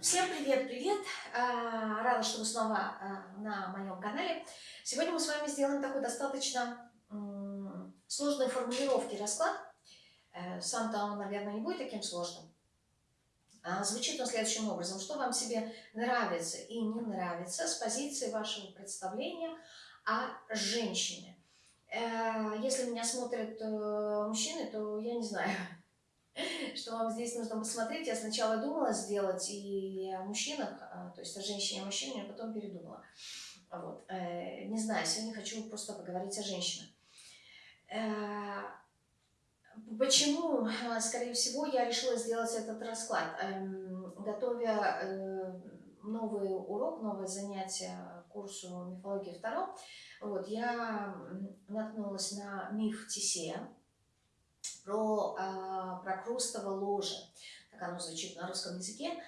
Всем привет-привет! А, рада, что вы снова а, на моем канале. Сегодня мы с вами сделаем такой достаточно сложной формулировки расклад. Э, сам-то он, наверное, не будет таким сложным. А, звучит он следующим образом. Что вам себе нравится и не нравится с позиции вашего представления о женщине. Э, если меня смотрят э, мужчины, то я не знаю, что вам здесь нужно посмотреть. Я сначала думала сделать и о мужчинах, а, то есть о женщине и мужчине, а потом передумала. Вот. Э, не знаю, сегодня хочу просто поговорить о женщинах. Э, почему, а, скорее всего, я решила сделать этот расклад? Эм, готовя э, новый урок, новое занятие курсу мифологии второго, вот, я наткнулась на миф Тисея, про, а, про Крустово ложе. Так оно звучит на русском языке.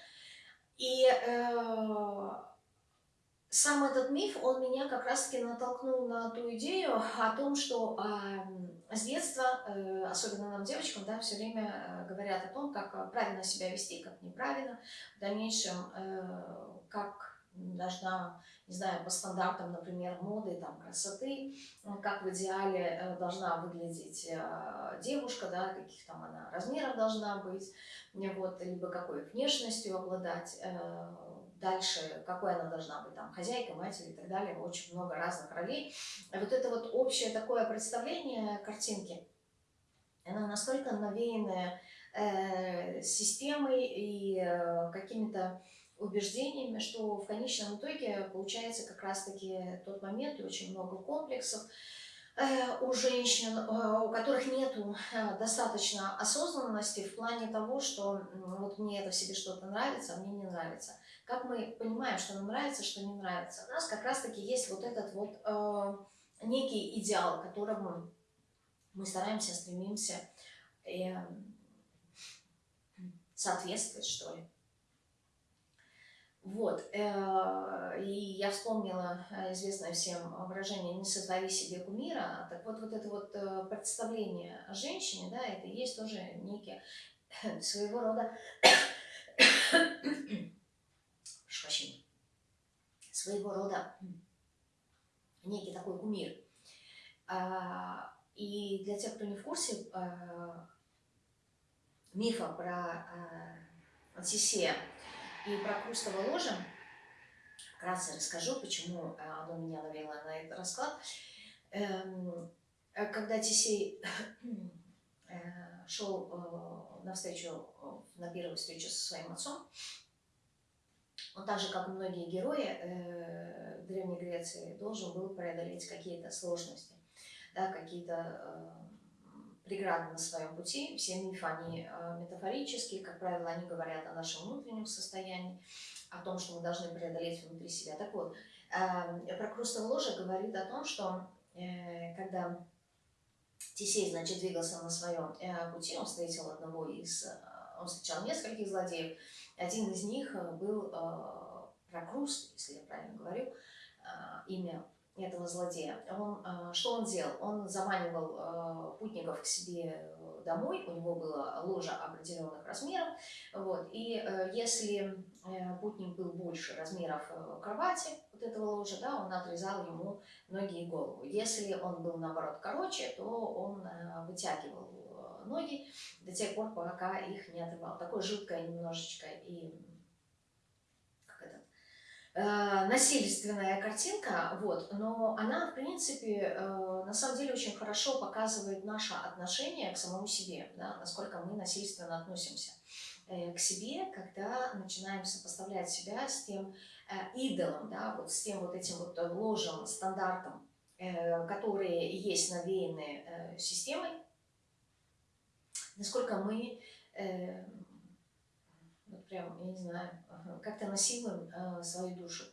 И э, сам этот миф, он меня как раз-таки натолкнул на ту идею о том, что э, с детства, э, особенно нам, девочкам, да, все время э, говорят о том, как правильно себя вести, как неправильно, в дальнейшем, э, как должна, не знаю, по стандартам, например, моды, там, красоты, как в идеале э, должна выглядеть э, девушка, да, каких там она размеров должна быть, вот, либо какой внешностью обладать, э, дальше, какой она должна быть, там, хозяйка, матерь и так далее, очень много разных ролей. Вот это вот общее такое представление картинки, она настолько навеянная э, системой и э, какими-то убеждениями, что в конечном итоге получается как раз-таки тот момент и очень много комплексов э, у женщин, э, у которых нет э, достаточно осознанности в плане того, что вот мне это в себе что-то нравится, а мне не нравится. Как мы понимаем, что нам нравится, что не нравится? У нас как раз-таки есть вот этот вот э, некий идеал, которому мы стараемся, стремимся э, соответствовать, что ли. Вот, э, и я вспомнила э, известное всем выражение «не создави себе кумира». Так вот, вот это вот э, представление о женщине, да, это есть тоже некий своего рода, прошу своего рода некий такой кумир. А, и для тех, кто не в курсе, мифа про Тисея, и про Крустово ложе вкратце расскажу, почему э, оно меня навело на этот расклад. Эм, э, когда Тисей э, шел на встречу, на первую встречу со своим отцом, он так же, как и многие герои Древней Греции, должен был преодолеть какие-то сложности, да, какие-то преграды на своем пути. Все мифы, они э, метафорические, как правило, они говорят о нашем внутреннем состоянии, о том, что мы должны преодолеть внутри себя. Так вот, эм, про Крустово ложе говорит о том, что э, когда Тесей, значит, двигался на своем э, пути, он встретил одного из, он встречал нескольких злодеев, один из них был Прокруст, если я правильно говорю, имя этого злодея. Он, э, что он делал? Он заманивал э, путников к себе домой, у него было ложе определенных размеров, вот, и э, если путник был больше размеров кровати, вот этого ложа, да, он отрезал ему ноги и голову. Если он был, наоборот, короче, то он вытягивал ноги до тех пор, пока их не отрывал. Такое жуткое немножечко и Э, насильственная картинка, вот, но она, в принципе, э, на самом деле очень хорошо показывает наше отношение к самому себе, да, насколько мы насильственно относимся э, к себе, когда начинаем сопоставлять себя с тем идолом, да, вот с тем вот этим вот ложем, стандартом, которые есть навеянные системой, насколько мы прям, я не знаю, как-то насилуем э, свою душу.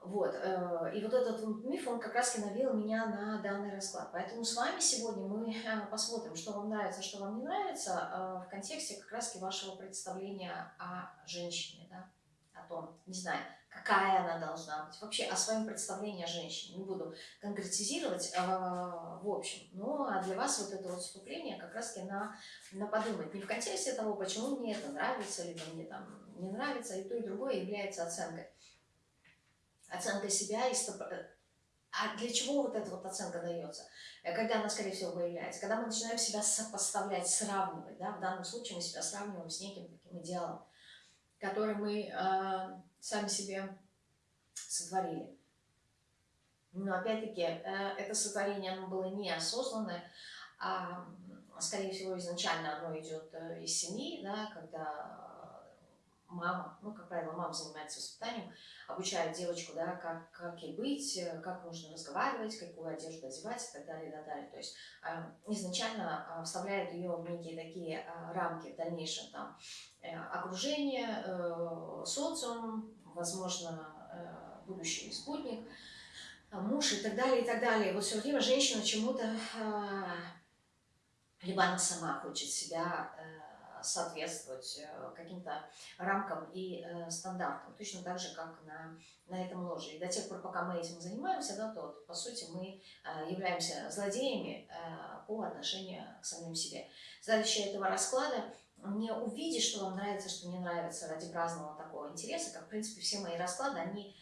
Вот, э, и вот этот миф, он как раз и навел меня на данный расклад. Поэтому с вами сегодня мы э, посмотрим, что вам нравится, что вам не нравится, в контексте как раз вашего представления о женщине, да, о том, не знаю, какая она должна быть, вообще о своем представлении о женщине. Не буду конкретизировать э, в общем, но а для вас вот это вот вступление как раз-таки на, на подумать. Не в контексте того, почему мне это нравится, либо мне там не нравится, и то, и другое является оценкой. Оценкой себя и стоп... Э, а для чего вот эта вот оценка дается? Э, когда она, скорее всего, появляется? Когда мы начинаем себя сопоставлять, сравнивать, да, в данном случае мы себя сравниваем с неким таким идеалом, который мы э, сами себе сотворили. Но опять-таки, э, это сотворение оно было неосознанное, а, скорее всего, изначально оно идет э, из семьи, да, когда мама, ну, как правило, мама занимается воспитанием, обучает девочку, да, как, как ей быть, э, как нужно разговаривать, какую одежду одевать и так далее, и так далее. То есть э, изначально э, вставляет ее в некие такие э, рамки в дальнейшем, там, э, окружение, э, социум, возможно, э, будущий спутник, э, муж и так далее, и так далее. Вот все время женщина чему-то, э, либо она сама хочет себя э, соответствовать э, каким-то рамкам и э, стандартам, точно так же, как на, на этом ложе. И до тех пор, пока мы этим занимаемся, да, то, по сути, мы э, являемся злодеями по отношению к самим себе. Задача этого расклада не увидеть, что вам нравится, что не нравится ради праздного такого интереса, как, в принципе, все мои расклады, они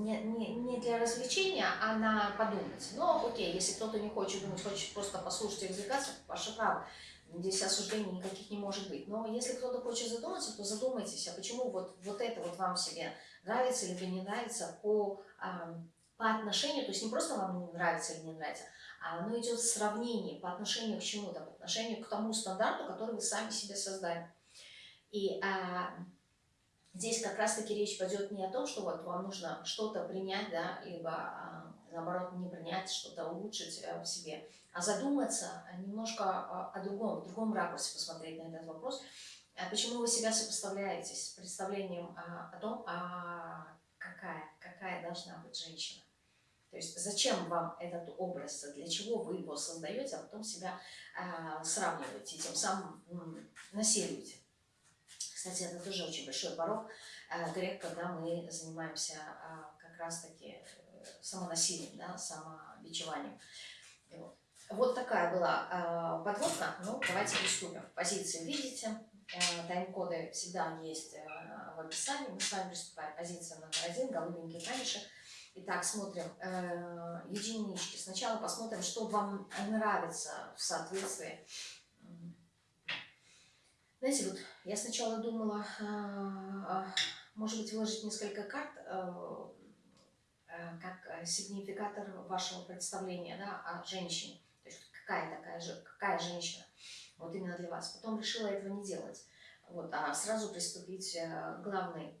не, для развлечения, а на подумать. Но окей, если кто-то не хочет думать, хочет просто послушать развлекаться, ваше право. Здесь осуждений никаких не может быть. Но если кто-то хочет задуматься, то задумайтесь, а почему вот, вот это вот вам себе нравится или не нравится по, а, по отношению, то есть не просто вам не нравится или не нравится, а оно идет сравнение по отношению к чему-то, по отношению к тому стандарту, который вы сами себе создали. И а, здесь как раз-таки речь пойдет не о том, что вот вам нужно что-то принять, да, либо а, наоборот не принять, что-то улучшить а, в себе, а задуматься немножко о другом, в другом ракурсе посмотреть на этот вопрос. Почему вы себя сопоставляете с представлением о том, а какая, какая должна быть женщина? То есть зачем вам этот образ, для чего вы его создаете, а потом себя а, сравниваете тем самым м, насилуете. Кстати, это тоже очень большой порог грех, когда мы занимаемся как раз-таки э, самонасилием, да, самобичеванием. Вот. Такая была э, подводка. Ну, давайте приступим. Позиции видите. Э, Тайм-коды всегда есть э, в описании. Мы с вами приступаем. Позиция номер один, голубенький камешек. Итак, смотрим э, единички. Сначала посмотрим, что вам нравится в соответствии. Знаете, вот я сначала думала, э, может быть, выложить несколько карт, э, как сигнификатор вашего представления да, о женщине какая такая же, какая женщина, вот именно для вас. Потом решила этого не делать, вот, а сразу приступить э, к главной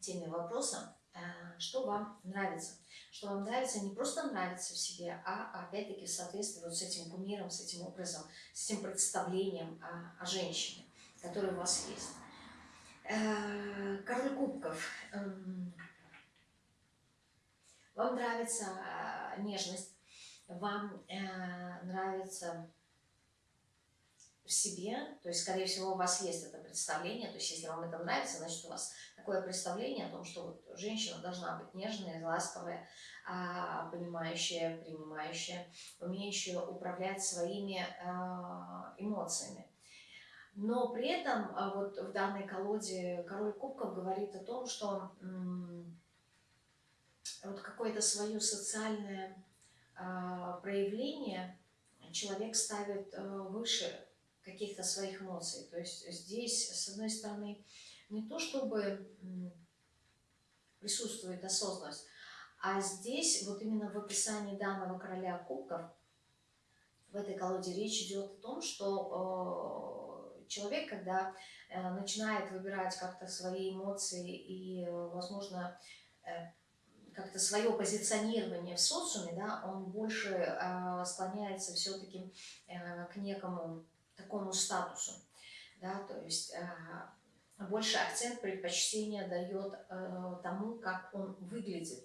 теме вопроса, э, что вам нравится. Что вам нравится, не просто нравится в себе, а опять-таки в соответствии вот с этим кумиром, с этим образом, с этим представлением о, о женщине, которое у вас есть. Э, король кубков. Вам нравится нежность, вам э, нравится в себе, то есть, скорее всего, у вас есть это представление, то есть, если вам это нравится, значит, у вас такое представление о том, что вот женщина должна быть нежная, ласковая, а, понимающая, принимающая, умеющая управлять своими а, эмоциями. Но при этом вот в данной колоде король кубков говорит о том, что вот какое-то свое социальное а, проявление человек ставит э, выше каких-то своих эмоций. То есть здесь, с одной стороны, не то чтобы присутствует осознанность, а здесь вот именно в описании данного короля кубков в этой колоде речь идет о том, что э, человек, когда э, начинает выбирать как-то свои эмоции и, возможно, как-то свое позиционирование в социуме, да, он больше э, склоняется все-таки э, к некому такому статусу, да, то есть э, больше акцент предпочтения дает э, тому, как он выглядит,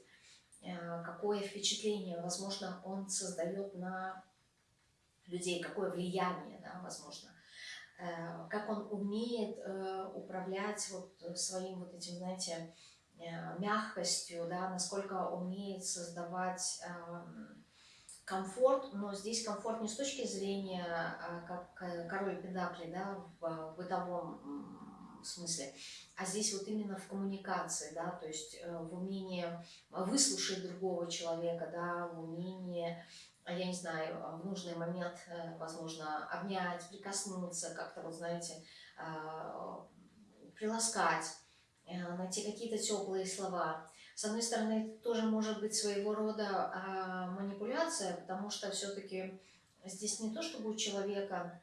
э, какое впечатление, возможно, он создает на людей, какое влияние, да, возможно, э, как он умеет э, управлять вот своим вот этим, знаете, мягкостью, да, насколько умеет создавать эм, комфорт, но здесь комфорт не с точки зрения, а, как король педакли, да, в бытовом смысле, а здесь вот именно в коммуникации, да, то есть в умении выслушать другого человека, да, в умении я не знаю, в нужный момент, э, возможно, обнять, прикоснуться, как-то, вот знаете, приласкать, э, найти какие-то теплые слова. С одной стороны, тоже может быть своего рода манипуляция, потому что все-таки здесь не то, чтобы у человека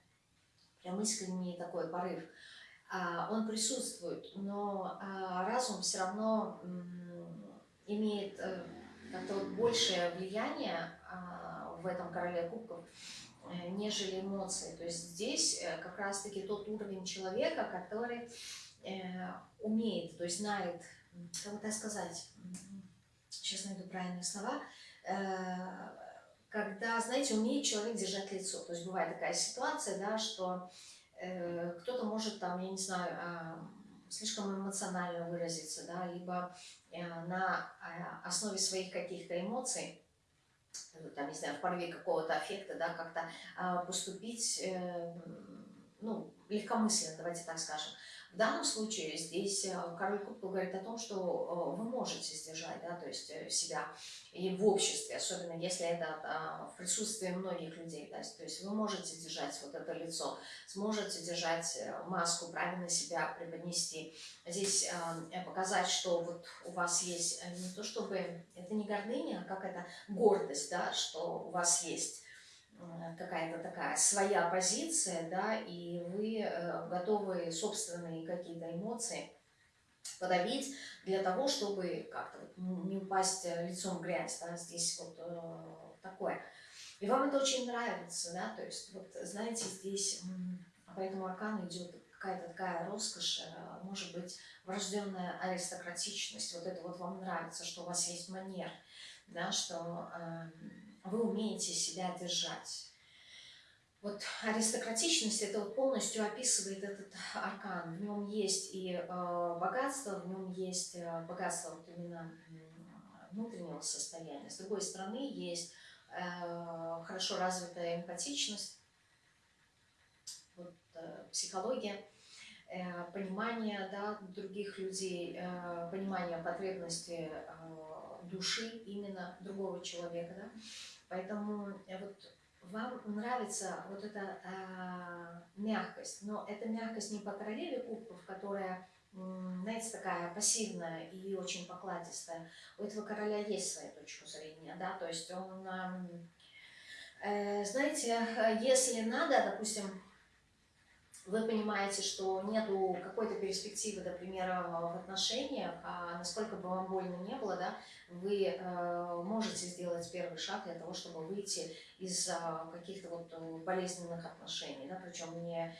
прям искренний такой порыв, он присутствует, но разум все равно имеет э, как-то вот большее влияние в этом короле кубков, э, нежели эмоции. То есть здесь э, как раз-таки тот уровень человека, который э, умеет, то есть знает, как это сказать, сейчас найду правильные слова, когда, знаете, умеет человек держать лицо. То есть бывает такая ситуация, да, что кто-то может там, я не знаю, а, слишком эмоционально выразиться, да, либо на основе своих каких-то эмоций там, не знаю, в порыве какого-то аффекта, да, как-то а, поступить, э, ну, легкомысленно, давайте так скажем. В данном случае здесь э, король кубков говорит о том, что э, вы можете сдержать, да, то есть э, себя и в обществе, особенно если это а, в присутствии многих людей, да, то есть вы можете держать вот это лицо, сможете держать маску, правильно себя преподнести. Здесь показать, что вот у вас есть не то чтобы, это не гордыня, а как это гордость, да, что у вас есть какая-то такая своя позиция, да, и вы э, готовы собственные какие-то эмоции подавить для того, чтобы как-то не упасть лицом в грязь, да, здесь вот э, такое. И вам это очень нравится, да, то есть вот знаете, здесь по этому аркану идет какая-то такая роскошь, э, может быть, врожденная аристократичность, вот это вот вам нравится, что у вас есть манер, да, что э, вы умеете себя держать. Вот аристократичность это вот полностью описывает этот аркан. В нем есть и э, богатство, в нем есть э, богатство вот именно внутреннего состояния. С другой стороны, есть э, хорошо развитая эмпатичность, вот, э, психология, э, понимание да, других людей, э, понимание потребностей э, души именно другого человека. Да? Поэтому э, вот вам нравится вот эта э, мягкость, но эта мягкость не по королеве кубков, которая, знаете, такая пассивная и очень покладистая. У этого короля есть своя точка зрения, да, то есть он, э, знаете, если надо, допустим, вы понимаете, что нету какой-то перспективы, например, в отношениях, а насколько бы вам больно не было, да, вы э, можете сделать первый шаг для того, чтобы выйти из э, каких-то вот э, болезненных отношений, да, причем не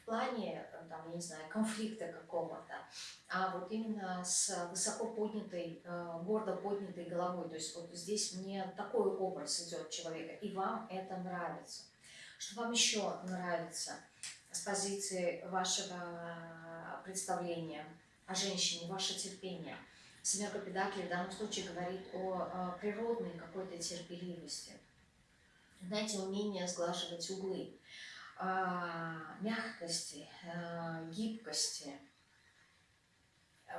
в плане, там, я не знаю, конфликта какого-то, а вот именно с высоко поднятой, э, гордо поднятой головой. То есть вот здесь мне такой образ идет человека, и вам это нравится. Что вам еще нравится с позиции вашего представления о женщине, ваше терпение – Семерка Педакли в данном случае говорит о природной какой-то терпеливости. Знаете, умение сглаживать углы, мягкости, гибкости.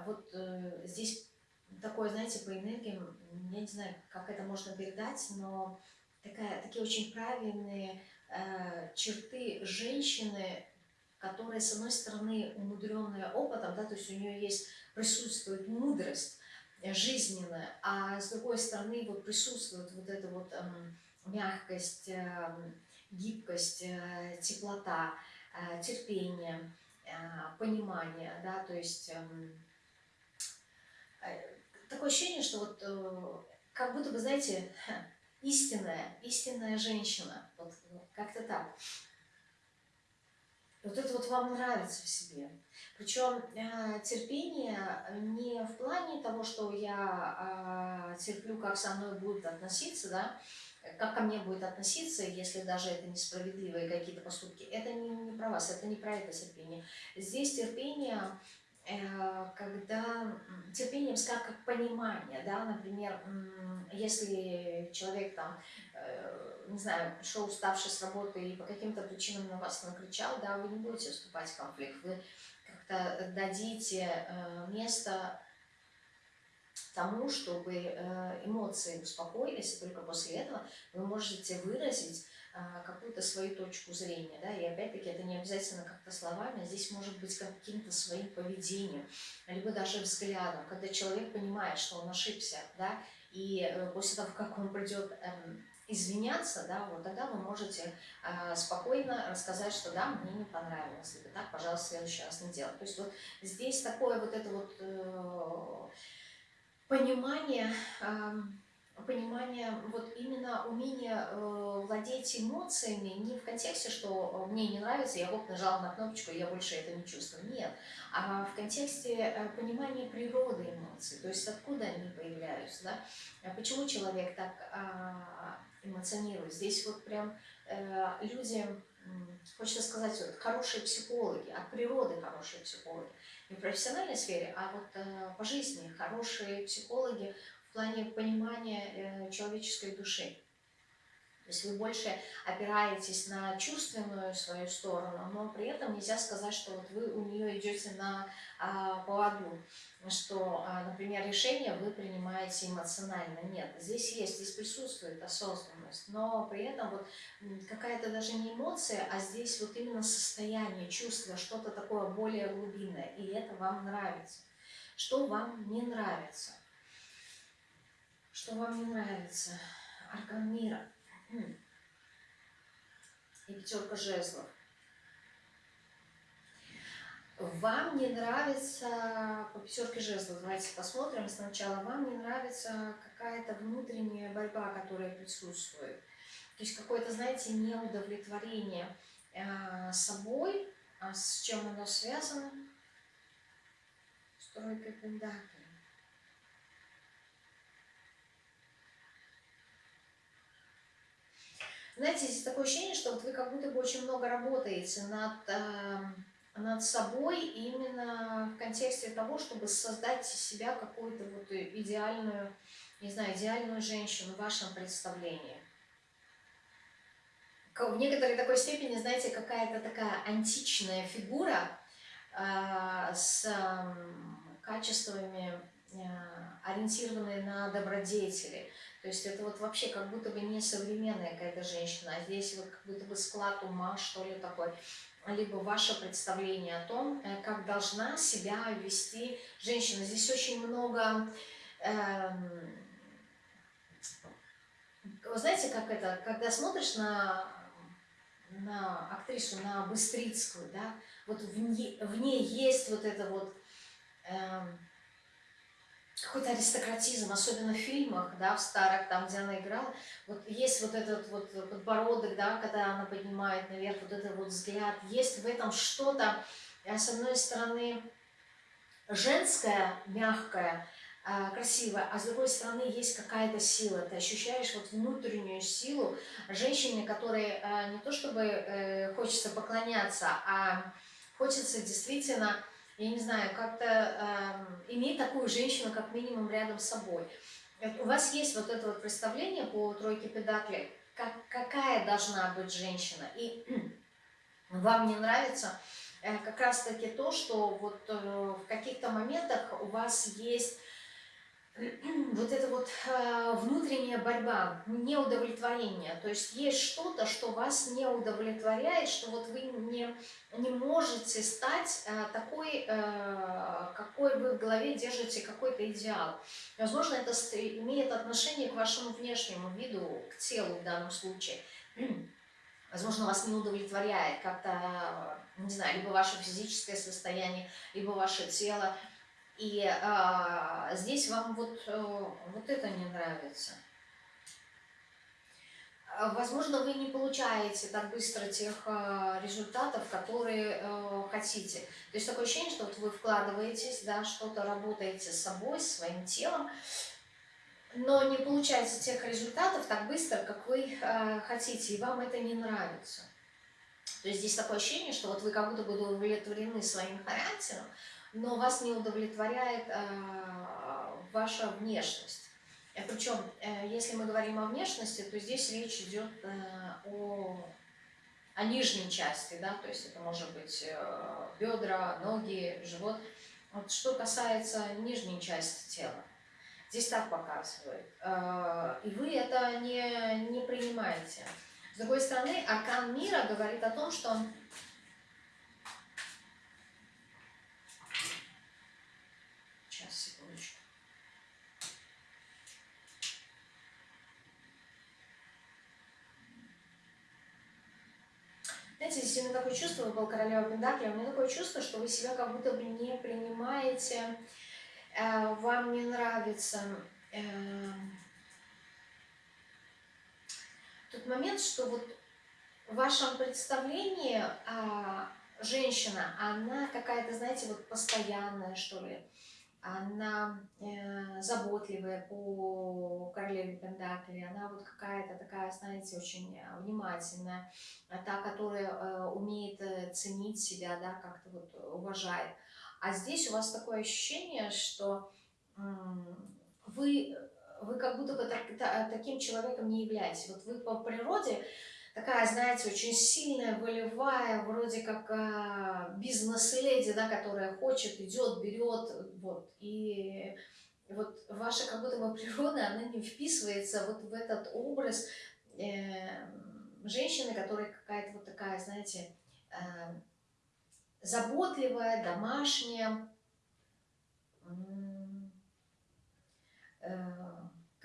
Вот э, здесь такое, знаете, по энергиям, я не знаю, как это можно передать, но такая, такие очень правильные э, черты женщины, которая, с одной стороны, умудренная опытом, да, то есть у нее есть, присутствует мудрость жизненная, а с другой стороны вот присутствует вот эта вот эм, мягкость, эм, гибкость, э, теплота, э, терпение, э, понимание, да, то есть эм, э, такое ощущение, что вот э, как будто бы, знаете, истинная, истинная женщина, вот как-то так Вот это вот вам нравится в себе. Причем э, терпение не в плане того, что я э, терплю, как со мной будут относиться, да, как ко мне будет относиться, если даже это несправедливые какие-то поступки. Это не, не про вас, это не про это терпение. Здесь терпение когда терпением как, как понимание, да, например, если человек там, э, не знаю, пришел уставший с работы и по каким-то причинам на вас накричал, да, вы не будете вступать в конфликт, вы как-то дадите э, место тому, чтобы эмоции успокоились, и только после этого вы можете выразить какую-то свою точку зрения, да, и опять-таки это не обязательно как-то словами, а здесь может быть каким-то своим поведением, либо даже взглядом, когда человек понимает, что он ошибся, да, и э, после того, как он придет эм, извиняться, да, вот тогда вы можете э, спокойно рассказать, что да, мне не понравилось, либо так, пожалуйста, в следующий раз не делать. То есть вот здесь такое вот это вот э, понимание, э, понимание, вот именно умение э, владеть эмоциями не в контексте, что э, мне не нравится, я вот нажала на кнопочку, и я больше это не чувствую. Нет, а в контексте э, понимания природы эмоций, то есть откуда они появляются, да? А почему человек так э, эмоционирует. Здесь вот прям э, люди, хочется сказать, вот, хорошие психологи, от природы хорошие психологи. Не в профессиональной сфере, а вот э, по жизни хорошие психологи плане понимания э, человеческой души. То есть вы больше опираетесь на чувственную свою сторону, но при этом нельзя сказать, что вот вы у нее идете на а, поводу, что, а, например, решение вы принимаете эмоционально. Нет, здесь есть, здесь присутствует осознанность, но при этом вот какая-то даже не эмоция, а здесь вот именно состояние, чувство, что-то такое более глубинное, и это вам нравится. Что вам не нравится? Что вам не нравится? Аркан мира. И пятерка жезлов. Вам не нравится, по пятерке жезлов, давайте посмотрим сначала, вам не нравится какая-то внутренняя борьба, которая присутствует. То есть какое-то, знаете, неудовлетворение э, собой, а с чем оно связано? Стройка пентаклей. Знаете, здесь такое ощущение, что вот вы как будто бы очень много работаете над, э, над собой именно в контексте того, чтобы создать из себя какую-то вот идеальную, не знаю, идеальную женщину в вашем представлении. В некоторой такой степени, знаете, какая-то такая античная фигура э, с э, качествами, ориентированные на добродетели. То есть это вот вообще как будто бы не современная какая-то женщина, а здесь вот как будто бы склад ума, что ли, такой либо ваше представление о том, э, как должна себя вести женщина. Здесь очень много... Эм, вы знаете, как это, когда смотришь на, на актрису, на Быстрицкую, да, вот в ней, в ней есть вот это вот... Эм, какой-то аристократизм, особенно в фильмах, да, в старых, там, где она играла, вот есть вот этот вот подбородок, да, когда она поднимает наверх вот этот вот взгляд, есть в этом что-то, э, с одной стороны, женское, мягкое, э, красивое, а с другой стороны есть какая-то сила, ты ощущаешь вот внутреннюю силу женщины, которой э, не то чтобы хочется поклоняться, а хочется действительно я не знаю, как-то э, иметь такую женщину как минимум рядом с собой. У вас есть вот это вот представление по тройке педаклей, как, какая должна быть женщина, и вам не нравится э, как раз-таки то, что вот э, в каких-то моментах у вас есть вот эта вот э, внутренняя борьба, неудовлетворение. То есть есть что-то, что вас не удовлетворяет, что вот вы не, не можете стать э, такой, э, какой вы в голове держите какой-то идеал. Возможно, это имеет отношение к вашему внешнему виду, к телу в данном случае. Возможно, вас не удовлетворяет как-то, не знаю, либо ваше физическое состояние, либо ваше тело, и а, здесь вам вот, э, вот это не нравится. а, возможно, вы не получаете так быстро тех э, результатов, которые э, хотите. То есть такое ощущение, что вот вы вкладываетесь, да, что-то работаете с собой, своим телом, но не получаете тех результатов так быстро, как вы э, хотите, и вам это не нравится. То есть здесь такое ощущение, что вот вы как будто бы удовлетворены своим характером, но вас не удовлетворяет э, ваша внешность. Э, Причем, э, если мы говорим о внешности, то здесь речь идет о, о нижней части, да, то есть это может быть бедра, ноги, живот. Вот что касается нижней части тела, здесь так показывает. И вы это не, не принимаете. С другой стороны, аркан мира говорит о том, что Знаете, здесь у меня такое чувство, вы был королева Пендакли, у меня такое чувство, что вы себя как будто бы не принимаете, э, вам не нравится э, тот момент, что вот в вашем представлении э, женщина, она какая-то, знаете, вот постоянная, что ли, она э, заботливая по королеве Пендакли, она вот какая-то такая, знаете, очень э, внимательная, а та, которая э, умеет э, ценить себя, да, как-то вот уважает. А здесь у вас такое ощущение, что э, вы, вы как будто бы так, та, таким человеком не являетесь. Вот вы по природе такая, знаете, очень сильная, волевая, вроде как э, бизнес-леди, да, которая хочет, идет, берет, вот, и вот ваша как будто бы природа, она не вписывается вот в этот образ э, женщины, которая какая-то вот такая, знаете, э, заботливая, домашняя, э,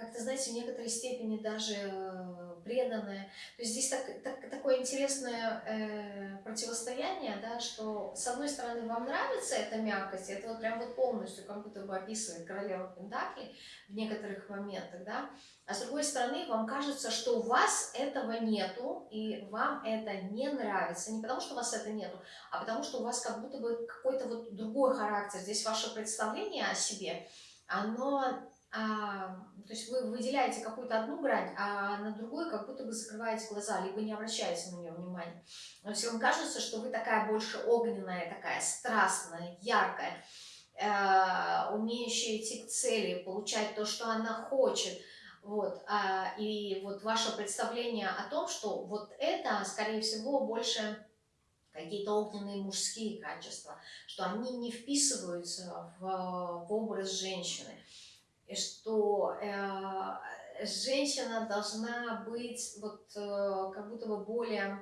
как-то, знаете, в некоторой степени даже э, преданная. То есть здесь так, так, такое интересное э, противостояние, да, что с одной стороны вам нравится эта мягкость, это вот прям вот полностью как будто бы описывает королева Пентакли в некоторых моментах, да, а с другой стороны вам кажется, что у вас этого нету, и вам это не нравится, не потому что у вас это нету, а потому что у вас как будто бы какой-то вот другой характер. Здесь ваше представление о себе, оно то есть вы выделяете какую-то одну грань, а на другую как будто бы закрываете глаза, либо не обращаете на нее внимания. Но вам кажется, что вы такая больше огненная, такая страстная, яркая, э, умеющая идти к цели, получать то, что она хочет, вот, а, и вот ваше представление о том, что вот это, скорее всего, больше какие-то огненные мужские качества, что они не вписываются в, в образ женщины что э, женщина должна быть вот э, как будто бы более,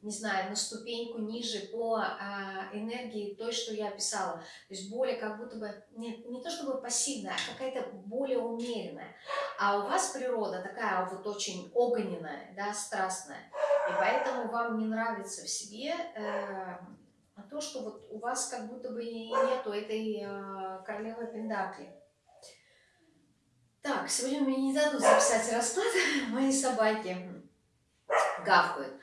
не знаю, на ступеньку ниже по э, энергии той, что я описала. То есть более как будто бы, не, не то чтобы пассивная, а какая-то более умеренная. А у вас природа такая вот очень огненная, да, страстная. И поэтому вам не нравится в себе э, то, что вот у вас как будто бы нету этой э, королевы Пендакли. Так, сегодня мне не дадут записать расклад, мои собаки гавкают.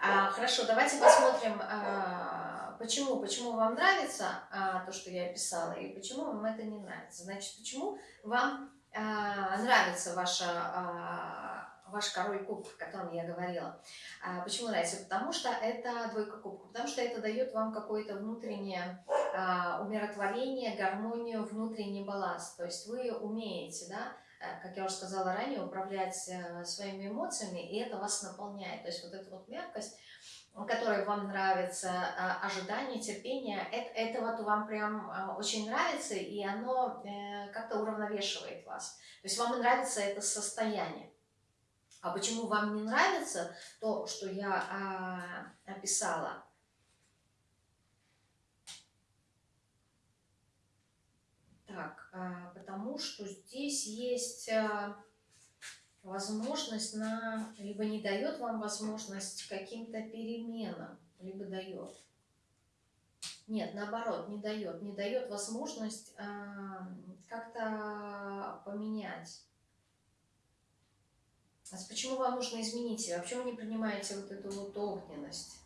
А, хорошо, давайте посмотрим, а, почему, почему вам нравится а, то, что я описала, и почему вам это не нравится. Значит, почему вам а, нравится ваша, а, ваш король кубков, о котором я говорила. А, почему нравится? Потому что это двойка кубков, потому что это дает вам какое-то внутреннее а, умиротворение, гармонию, внутренний баланс. То есть вы умеете, да, Э, как я уже сказала ранее, управлять э, своими эмоциями, и это вас наполняет. То есть вот эта вот мягкость, которая вам нравится, а, ожидание, терпение, это, это вот вам прям очень нравится, и оно э, как-то уравновешивает вас. То есть вам нравится это состояние. А почему вам не нравится то, что я а, описала? Так, а, потому что здесь есть а, возможность на, либо не дает вам возможность каким-то переменам, либо дает. Нет, наоборот, не дает. Не дает возможность а, как-то поменять. Почему вам нужно изменить себя? Почему вы не принимаете вот эту вот огненность?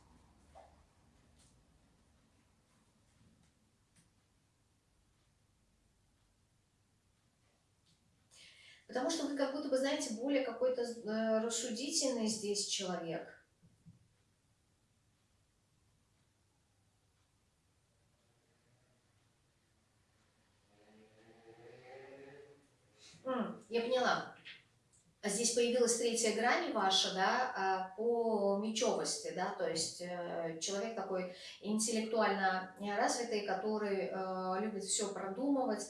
Потому что вы как будто бы, знаете, более какой-то э, рассудительный здесь человек. Я поняла. Здесь появилась третья грань ваша, да, а, по мечевости, да, то есть э, человек такой интеллектуально развитый, который э, любит все продумывать,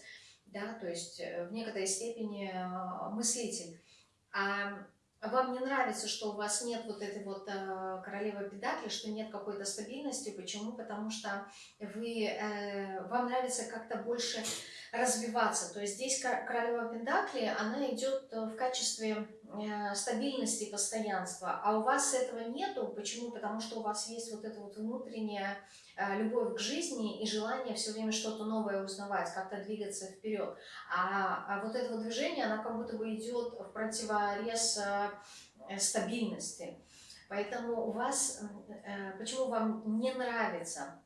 да, то есть э, в некоторой степени мыслитель. А вам не нравится, что у вас нет вот этой вот э, королевы педакли, что нет какой-то стабильности. Почему? Потому что вы, э, вам нравится как-то больше развиваться. То есть здесь королева педакли, она идет в качестве э, стабильности, постоянства. А у вас этого нету. Почему? Потому что у вас есть вот это вот внутреннее Э, любовь к жизни и желание все время что-то новое узнавать, как-то двигаться вперед. А, а вот это вот движение, оно как будто бы идет в противорез э, стабильности. Поэтому у вас, почему вам не нравится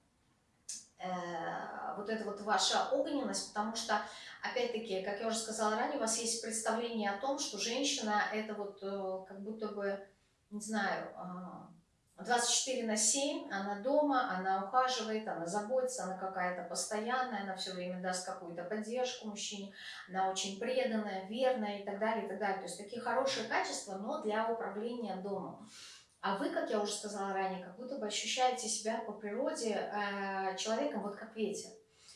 вот эта вот ваша огненность, потому что, опять-таки, как я уже сказала ранее, у вас есть представление о том, что женщина это вот как будто бы, не знаю, а, 24 на 7 она дома, она ухаживает, она заботится, она какая-то постоянная, она все время даст какую-то поддержку мужчине, она очень преданная, верная и так далее, и так далее. То есть такие хорошие качества, но для управления домом. А вы, как я уже сказала ранее, как будто бы ощущаете себя по природе э, человеком вот как ветер.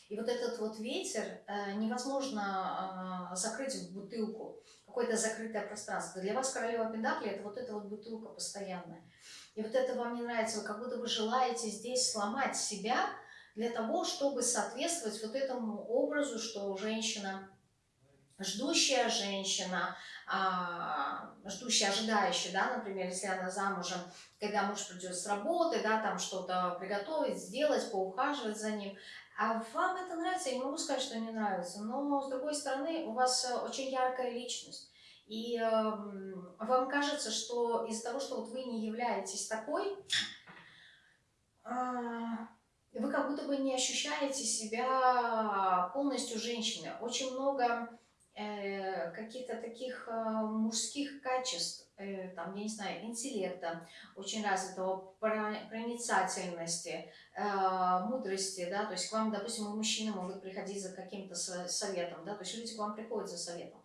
И вот этот вот ветер э, невозможно э, закрыть в бутылку, какое-то закрытое пространство. Для вас королева Пендакли это вот эта вот бутылка постоянная. И вот это вам не нравится, вы как будто бы желаете здесь сломать себя для того, чтобы соответствовать вот этому образу, что женщина, ждущая женщина, а, ждущая, ожидающая, да, например, если она замужем, когда муж придет с работы, да, там что-то приготовить, сделать, поухаживать за ним, а вам это нравится, я не могу сказать, что не нравится, но с другой стороны у вас очень яркая личность. И э, вам кажется, что из-за того, что вот вы не являетесь такой, э, вы как будто бы не ощущаете себя полностью женщиной. Очень много э, каких-то таких э, мужских качеств, э, там, я не знаю, интеллекта, очень развитого, проницательности, э, мудрости, да, то есть к вам, допустим, мужчины могут приходить за каким-то советом, да, то есть люди к вам приходят за советом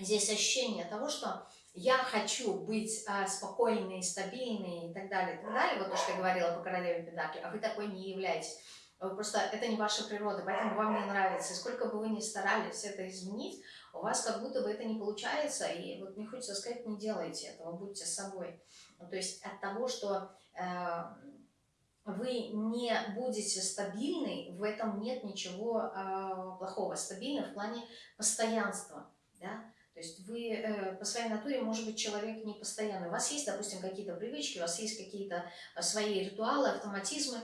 здесь ощущение того, что я хочу быть а, спокойной, стабильной и так далее, и так далее, вот то, что я говорила по королеве Педакли, а вы такой не являетесь. Просто это не ваша природа, поэтому вам не нравится. И сколько бы вы ни старались это изменить, у вас как будто бы это не получается, и вот мне хочется сказать, не делайте этого, будьте собой. Ну, то есть от того, что э, вы не будете стабильны, в этом нет ничего э, плохого. Стабильны в плане постоянства, да, то есть вы э, по своей натуре, может быть, человек не постоянный. У вас есть, допустим, какие-то привычки, у вас есть какие-то э, свои ритуалы, автоматизмы,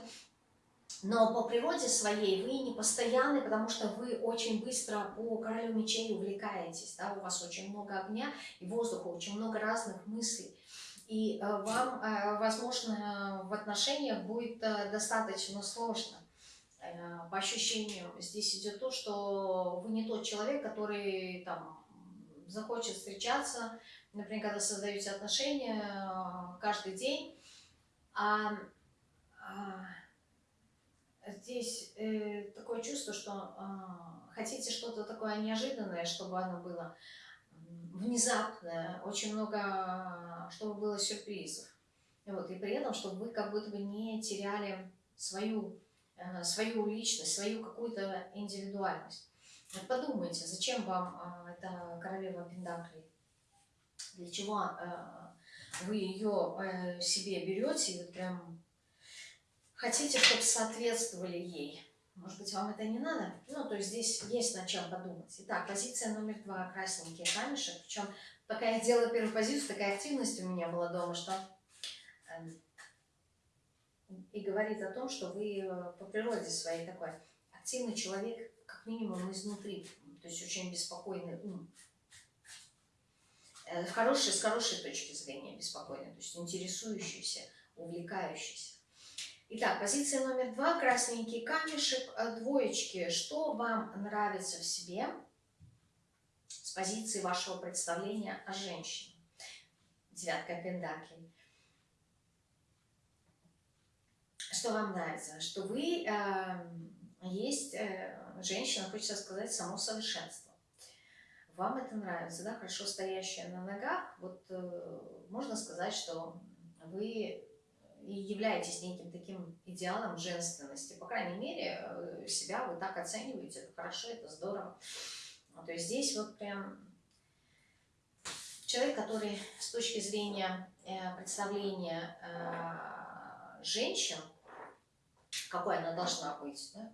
но по природе своей вы не постоянны, потому что вы очень быстро по королю мечей увлекаетесь. Да? У вас очень много огня и воздуха, очень много разных мыслей. И э, вам, э, возможно, в отношениях будет э, достаточно сложно. По ощущениям здесь идет то, что вы не тот человек, который там захочет встречаться, например, когда создаете отношения каждый день, а, а здесь э, такое чувство, что а, хотите что-то такое неожиданное, чтобы оно было внезапное, очень много, чтобы было сюрпризов. Вот, и при этом, чтобы вы как будто бы не теряли свою, э, свою личность, свою какую-то индивидуальность. Вот подумайте, зачем вам а, эта королева Пендаклей? Для чего а, вы ее э, себе берете и вот прям хотите, чтобы соответствовали ей? Может быть, вам это не надо? Ну, то есть здесь есть над чем подумать. Итак, позиция номер два. Красненький камешек. Причем, пока я делала первую позицию, такая активность у меня была дома, что... Эм, и говорит о том, что вы э, по природе своей такой активный человек, как минимум изнутри, то есть очень беспокойный ум. э, в хорошей, с хорошей точки зрения беспокойный, то есть интересующийся, увлекающийся. Итак, позиция номер два, красненький камешек, э, двоечки. Что вам нравится в себе с позиции вашего представления о женщине? Девятка пентаклей. Что вам нравится? Что вы э, есть э, женщина, хочется сказать, само совершенство. Вам это нравится, да, хорошо стоящая на ногах. Вот э, можно сказать, что вы и являетесь неким таким идеалом женственности. По крайней мере, э, себя вы так оцениваете. Это хорошо, это здорово. То есть здесь вот прям человек, который с точки зрения э, представления э, женщин, какой она должна быть, да?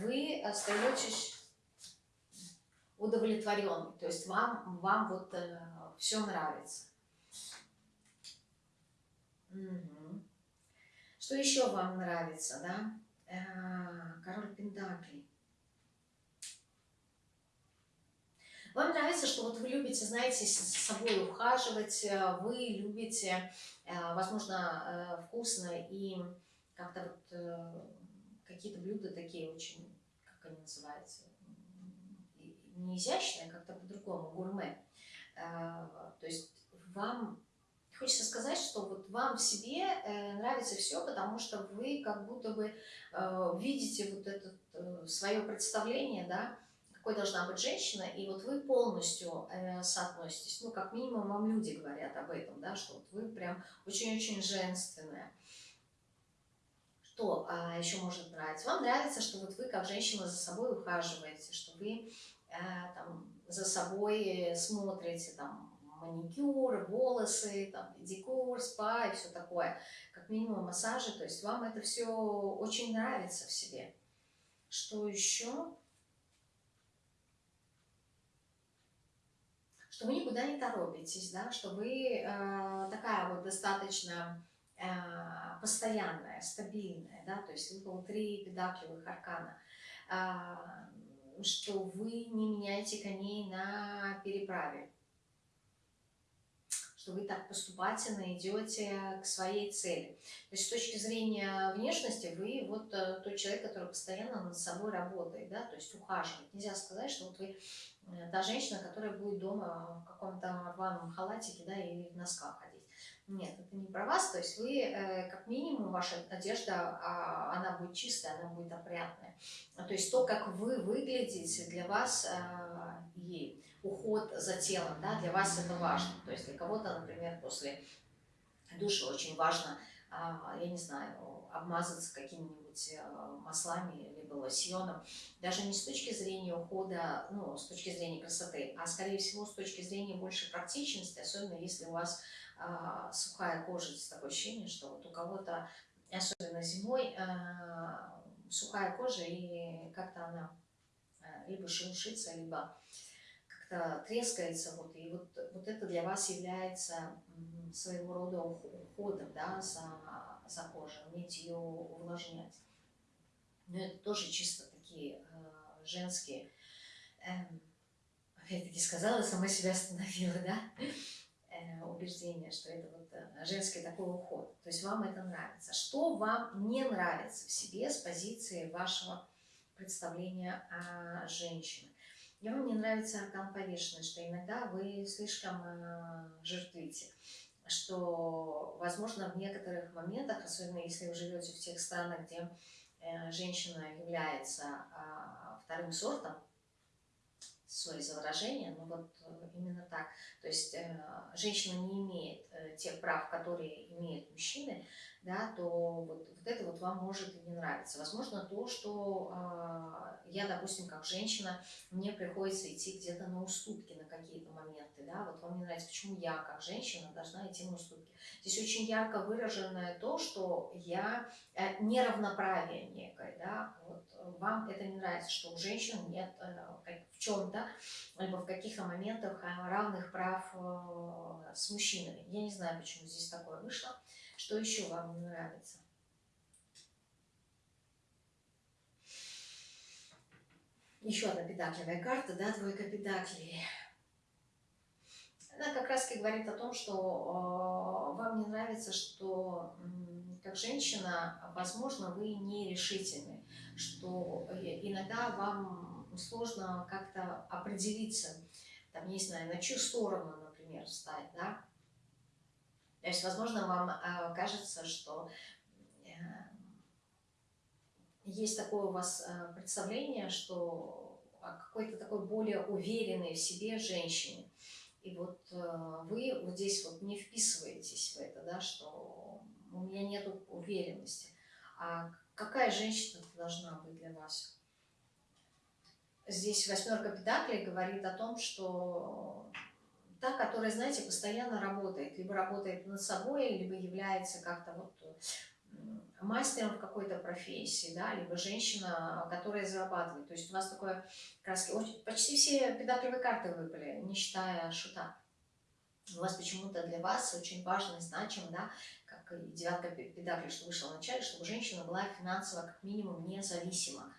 Вы остаетесь удовлетворенным, то есть вам, вам вот все нравится. Что еще вам нравится, да? Э, король Пентаклей. Вам нравится, что вот вы любите, знаете, с собой ухаживать, э, вы любите, э, возможно, вкусно и как-то вот какие-то блюда такие очень, как они называются, не изящные, как-то по-другому, гурме. То есть вам Хочется сказать, что вот вам в себе э, нравится все, потому что вы как будто бы э, видите вот это э, свое представление, да, какой должна быть женщина, и вот вы полностью э, соотноситесь. Ну, как минимум, вам люди говорят об этом, да, что вот вы прям очень-очень женственная. Что а, еще может нравиться? Вам нравится, что вот вы как женщина за собой ухаживаете, что вы э, там, за собой смотрите, там, маникюр, волосы, там, декор, спа и все такое, как минимум массажи, то есть вам это все очень нравится в себе. Что еще? Что вы никуда не торопитесь, да, что вы э, такая вот достаточно э, постоянная, стабильная, да, то есть выпало три педакливых аркана, э, что вы не меняете коней на переправе, что вы так поступательно идете к своей цели. То есть с точки зрения внешности вы вот э, тот человек, который постоянно над собой работает, да, то есть ухаживает. Нельзя сказать, что вот вы э, та женщина, которая будет дома в каком-то рваном халатике, да, или в носках ходить. Нет, это не про вас, то есть вы, э, как минимум, ваша одежда, а, она будет чистая, она будет опрятная. То есть то, как вы выглядите, для вас и уход за телом, да, для вас это важно. То есть для кого-то, например, после душа очень важно, а, я не знаю, обмазаться какими-нибудь э, либо лосьоном, даже не с точки зрения ухода, ну, с точки зрения красоты, а скорее всего с точки зрения больше практичности, особенно если у вас а, сухая кожа, есть такое ощущение, что вот у кого-то, особенно зимой, а, сухая кожа и как-то она либо шелушится, либо как-то трескается, вот, и вот, вот это для вас является своего рода уходом да, за, за кожей, уметь ее увлажнять. Но это тоже чисто такие э, женские, э, опять-таки сказала, сама себя остановила, да, э, убеждение, что это вот э, женский такой уход. То есть вам это нравится. Что вам не нравится в себе с позиции вашего представления о женщине? И вам не нравится аркан повешенный, что иногда вы слишком э, жертвите, что, возможно, в некоторых моментах, особенно если вы живете в тех странах, где женщина является э, вторым сортом, сори за выражение, но вот э, именно так. То есть э, женщина не имеет э, тех прав, которые имеют мужчины, да, то вот, вот это вот вам может и не нравиться. Возможно, то, что э, я, допустим, как женщина, мне приходится идти где-то на уступки на какие-то моменты, да, вот вам не нравится, почему я, как женщина, должна идти на уступки. Здесь очень ярко выраженное то, что я э, неравноправие некое, да, вот вам это не нравится, что у женщин нет э, в чем-то, либо в каких-то моментах э, равных прав э, с мужчинами. Я не знаю, почему здесь такое вышло. Что еще вам не нравится? Еще одна педакливая карта, да, двойка педаклей. Она как раз говорит о том, что э, вам не нравится, что э, как женщина, возможно, вы нерешительны, что иногда вам сложно как-то определиться, там, не знаю, на чью сторону, например, встать, да. То есть, возможно, вам э, кажется, что э, есть такое у вас э, представление, что какой-то такой более уверенной в себе женщине. И вот э, вы вот здесь вот не вписываетесь в это, да, что у меня нет уверенности. А какая женщина должна быть для вас? Здесь восьмерка педаклей говорит о том, что та, которая, знаете, постоянно работает, либо работает над собой, либо является как-то вот мастером в какой-то профессии, да, либо женщина, которая зарабатывает. То есть у вас такое краски, почти все педаклевые карты выпали, не считая шута. У вас почему-то для вас очень важно и значимо, да, как и девятка педаклей, что вышла в начале, чтобы женщина была финансово как минимум независима.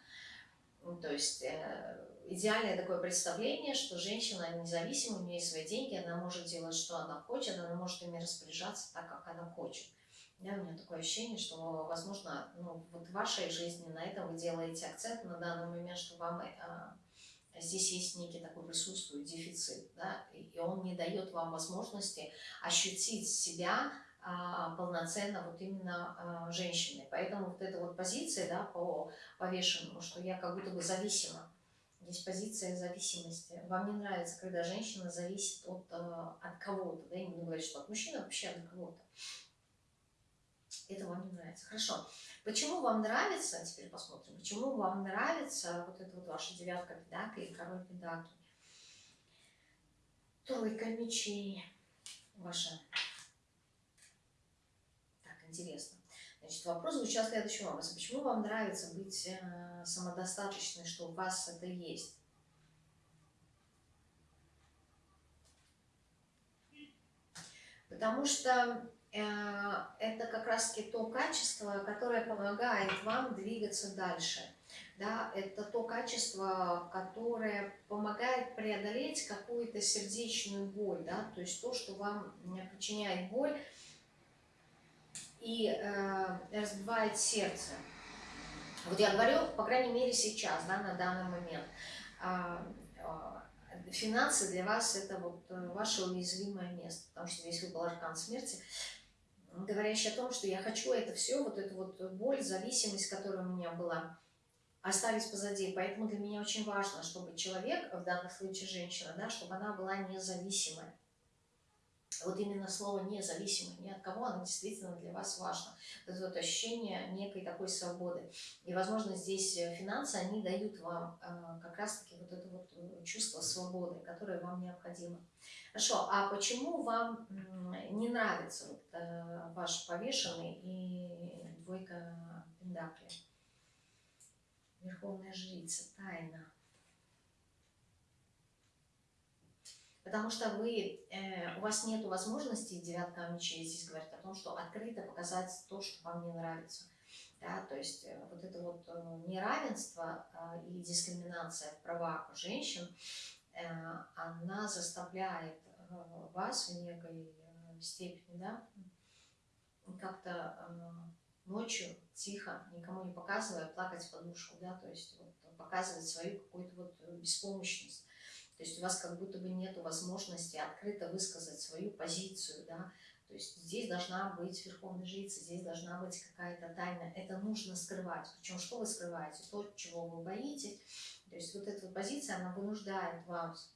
То есть э, идеальное такое представление, что женщина независима, у нее есть свои деньги, она может делать, что она хочет, она может ими распоряжаться так, как она хочет. Да, у меня такое ощущение, что, возможно, ну, вот в вашей жизни на этом вы делаете акцент на данный момент, что вам э, здесь есть некий такой присутствует дефицит, да, и он не дает вам возможности ощутить себя э, полноценно вот именно э, женщиной. Поэтому вот эта вот позиция, да, по повешенному, что я как будто бы зависима, есть позиция зависимости. Вам не нравится, когда женщина зависит от, от кого-то, да, я не буду что от мужчины, вообще от кого-то это вам не нравится. Хорошо. Почему вам нравится, теперь посмотрим, почему вам нравится вот эта вот ваша девятка и король педаклей. Тройка мечей ваша. Так, интересно. Значит, вопрос звучал следующим образом. Почему вам нравится быть э, самодостаточной, что у вас это есть? Потому что Э, это как раз-таки то качество, которое помогает вам двигаться дальше. Да, это то качество, которое помогает преодолеть какую-то сердечную боль, да, то есть то, что вам причиняет боль и э, разбивает сердце. Вот я говорю, по крайней мере, сейчас, да, на данный момент. Э, э, финансы для вас это вот э, ваше уязвимое место, потому что здесь выпал аркан смерти говорящий о том, что я хочу это все, вот эту вот боль, зависимость, которая у меня была, оставить позади. Поэтому для меня очень важно, чтобы человек, в данном случае женщина, да, чтобы она была независимой. Вот именно слово независимой, ни от кого, оно действительно для вас важно. Это вот ощущение некой такой свободы. И, возможно, здесь финансы, они дают вам э, как раз-таки вот это вот э, чувство свободы, которое вам необходимо. Хорошо, а почему вам не нравится вот, э, ваш повешенный и двойка пентаклей? Верховная жрица, тайна. Потому что вы, э, у вас нет возможности, девятка мечей здесь говорит о том, что открыто показать то, что вам не нравится. Да, то есть э, вот это вот э, неравенство э, и дискриминация в правах женщин, э, она заставляет Э, вас в некой э, степени, да, как-то э, ночью тихо, никому не показывая, плакать в подушку, да, то есть вот, показывать свою какую-то вот беспомощность. То есть у вас как будто бы нет возможности открыто высказать свою позицию, да, то есть здесь должна быть верховная жрица, здесь должна быть какая-то тайна. Это нужно скрывать. Причем что вы скрываете? То, чего вы боитесь. То есть вот эта вот позиция, она вынуждает вас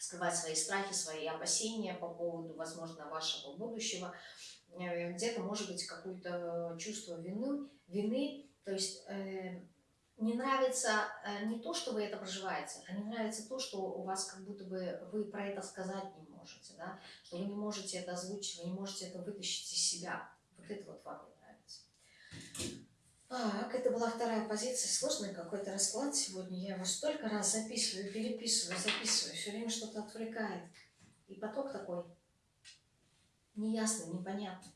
скрывать свои страхи, свои опасения по поводу, возможно, вашего будущего. Э, где-то, может быть, какое-то чувство вины, вины то есть э, не нравится э, не то, что вы это проживаете, а не нравится то, что у вас как будто бы вы про это сказать не можете, да? что вы не можете это озвучить, вы не можете это вытащить из себя. Вот это вот вам не нравится. Так, это была вторая позиция. Сложный какой-то расклад сегодня. Я его столько раз записываю, переписываю, записываю. Все время что-то отвлекает. И поток такой неясный, непонятный.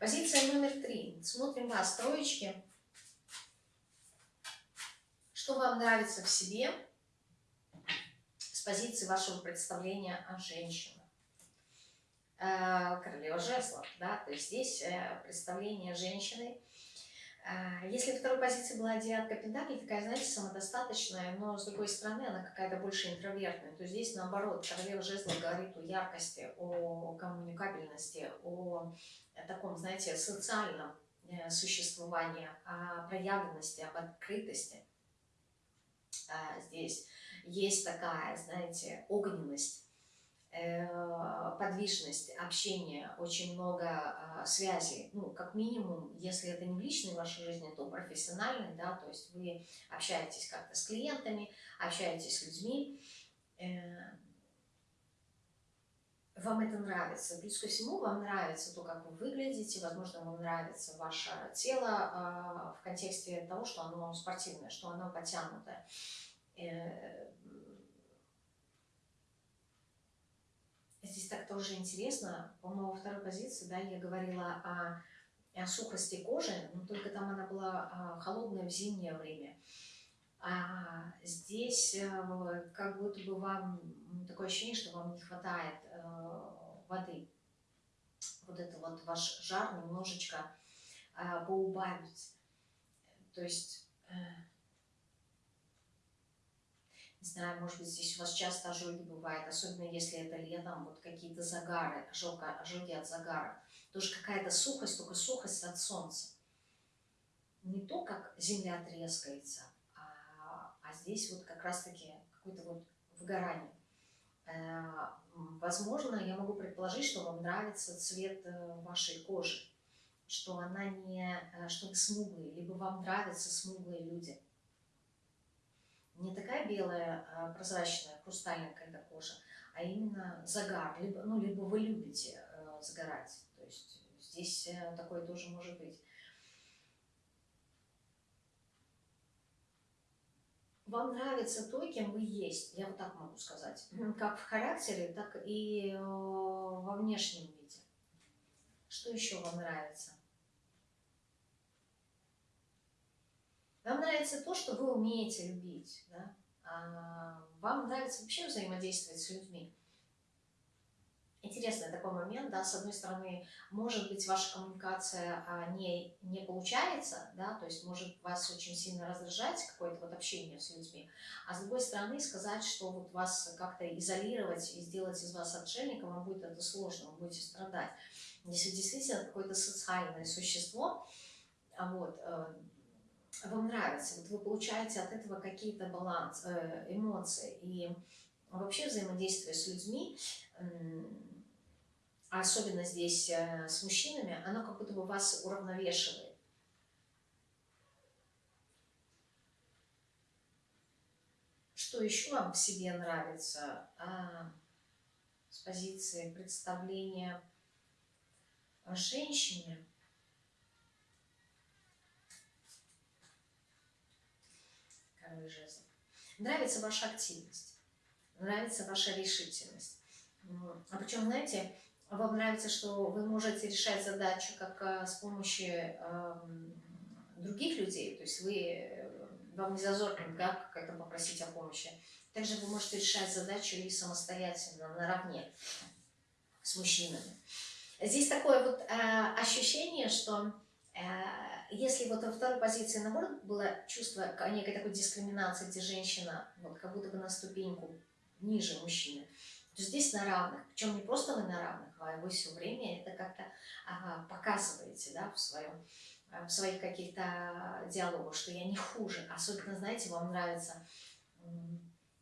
Позиция номер три. Смотрим вас, троечки. Что вам нравится в себе? позиции вашего представления о женщинах. Э, королева жезлов, да, то есть здесь э, представление женщины. Э, если второй позиции была девятка пентаклей, такая, знаете, самодостаточная, но с другой стороны она какая-то больше интровертная, то здесь наоборот, королева жезлов говорит о яркости, о коммуникабельности, о таком, знаете, социальном существовании, о проявленности, об открытости. Здесь есть такая, знаете, огненность, Э, подвижность, общение, очень много а, связей. Ну, как минимум, если это не в личной вашей жизни, то профессиональной, да, то есть вы общаетесь как-то с клиентами, общаетесь с людьми. Вам это нравится. Плюс ко всему, вам нравится то, как вы выглядите, возможно, вам нравится ваше тело а, в контексте того, что оно спортивное, что оно потянутое э, Здесь так тоже интересно, по-моему, во второй позиции, да, я говорила о, о сухости кожи, но только там она была а, холодная в зимнее время. А здесь э, как будто бы вам такое ощущение, что вам не хватает э, воды. Вот это вот ваш жар немножечко э, поубавить. То есть э, не знаю, может быть, здесь у вас часто ожоги бывают, особенно если это летом, вот какие-то загары, ожог, ожоги от загара. Тоже какая-то сухость, только сухость от солнца. Не то, как земля трескается, а, а здесь вот как раз-таки какое-то вот выгорание. Э, возможно, я могу предположить, что вам нравится цвет э, вашей кожи, что она не, э, что вы смуглые, либо вам нравятся смуглые люди – не такая белая, а прозрачная, хрустальная когда кожа, а именно загар. Либо, ну, либо вы любите загорать. То есть здесь такое тоже может быть. Вам нравится то, кем вы есть, я вот так могу сказать. Как в характере, так и э, во внешнем виде. Что еще вам нравится? Вам нравится то, что вы умеете любить. Да? А вам нравится вообще взаимодействовать с людьми. Интересный такой момент, да, с одной стороны, может быть, ваша коммуникация а, не, не получается, да, то есть может вас очень сильно раздражать какое-то вот общение с людьми, а с другой стороны, сказать, что вот вас как-то изолировать и сделать из вас отшельника, вам будет это сложно, вы будете страдать. Если действительно какое-то социальное существо, а вот, э, вам нравится, вот вы получаете от этого какие-то баланс, э, эмоции и вообще взаимодействие с людьми, особенно здесь э, с мужчинами, оно как будто бы вас уравновешивает. Что еще вам в себе нравится а, с позиции представления о женщине? король жезлов. Нравится ваша активность, нравится ваша решительность. А причем, знаете, вам нравится, что вы можете решать задачу как э, с помощью э, других людей, то есть вы, э, вам не зазорно да, как-то попросить о помощи. Также вы можете решать задачу и самостоятельно, наравне с мужчинами. Здесь такое вот э, ощущение, что э, если вот во второй позиции, наоборот, было чувство некой такой дискриминации, где женщина вот как будто бы на ступеньку ниже мужчины, здесь на равных. Причем не просто вы на равных, а вы все время это как-то показываете да, в, своем, в своих каких-то диалогах, что я не хуже. Особенно, знаете, вам нравится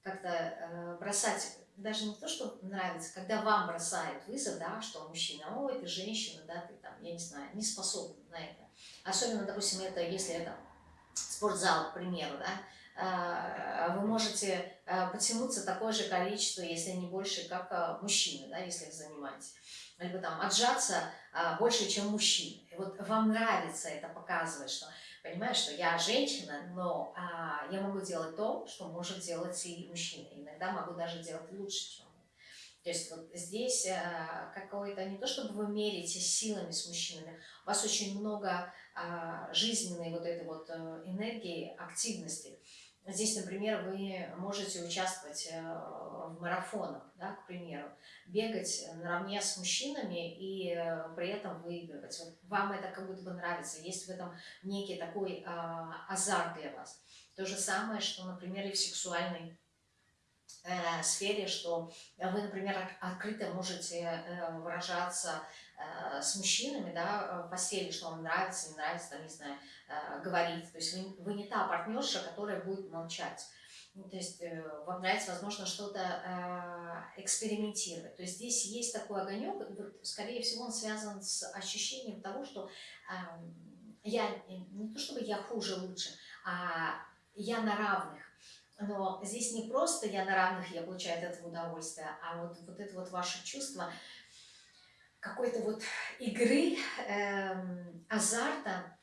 как-то э, бросать даже не то, что нравится, когда вам бросает вызов, да, что мужчина, ой, ты женщина, да, ты там, я не знаю, не способна на это. Особенно, допустим, это, если это спортзал, к примеру, да, вы можете а, потянуться такое же количество, если не больше, как а, мужчины, да, если их занимаетесь. Либо там отжаться больше, чем мужчины. И вот вам нравится это показывать, что, понимаешь, что я женщина, но а, я могу делать то, что может делать и мужчина. Иногда могу даже делать лучше, чем то есть вот здесь а, какое-то, не то чтобы вы мерите силами с мужчинами, у вас очень много а, жизненной вот этой вот э, энергии, активности. Здесь, например, вы можете участвовать э, в марафонах, да, к примеру, бегать наравне с мужчинами и э, при этом выигрывать. Вот вам это как будто бы нравится, есть в этом некий такой а, азарт для вас. То же самое, что, например, и в сексуальной сфере, что вы, например, открыто можете э, выражаться э, с мужчинами, да, в постели, что вам нравится, не нравится, там, не знаю, э, говорить. То есть вы, вы не та партнерша, которая будет молчать. Ну, то есть э, вам нравится, возможно, что-то э, экспериментировать. То есть здесь есть такой огонек, скорее всего, он связан с ощущением того, что э, я, не то чтобы я хуже, лучше, а я на равных. Но здесь не просто я на равных, я получаю от этого удовольствие, а вот, вот это вот ваше чувство какой-то вот игры, э, азарта,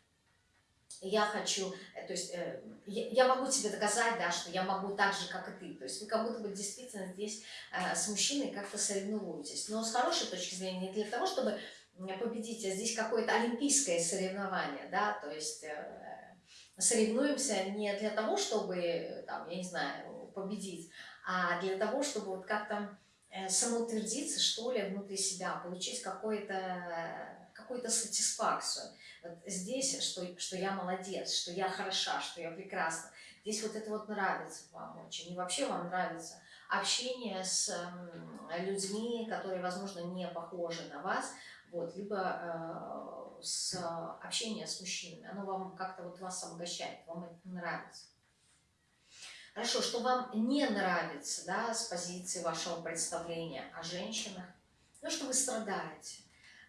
я хочу, э, то есть э, я, я могу тебе доказать, да, что я могу так же, как и ты. То есть вы как будто бы действительно здесь э, с мужчиной как-то соревнуетесь. Но с хорошей точки зрения, не для того, чтобы победить, а здесь какое-то олимпийское соревнование, да, то есть э, соревнуемся не для того, чтобы, там, я не знаю, победить, а для того, чтобы вот как-то э, самоутвердиться, что ли, внутри себя, получить какую-то какую-то сатисфакцию. Вот здесь, что, что я молодец, что я хороша, что я прекрасна. Здесь вот это вот нравится вам очень. И вообще вам нравится общение с людьми, которые, возможно, не похожи на вас, вот, либо э, с общение с мужчинами, оно вам как-то вот вас обогащает, вам это нравится. Хорошо, что вам не нравится, да, с позиции вашего представления о женщинах, ну, что вы страдаете.